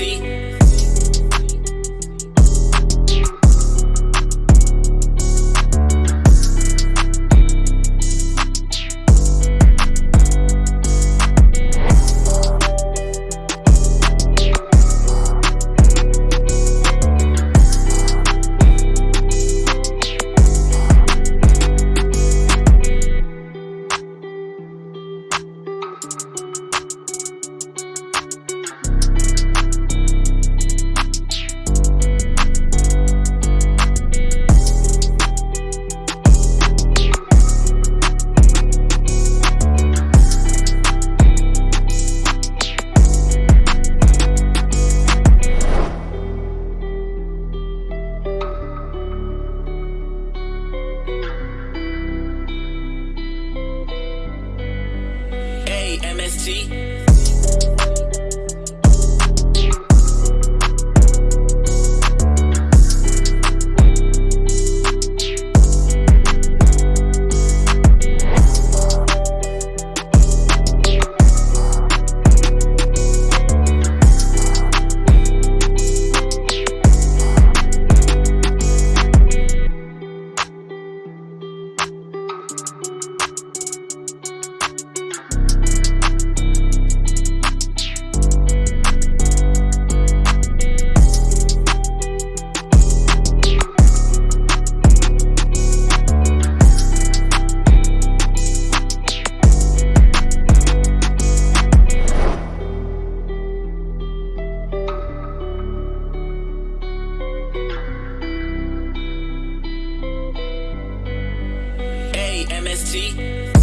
see. MST. MST.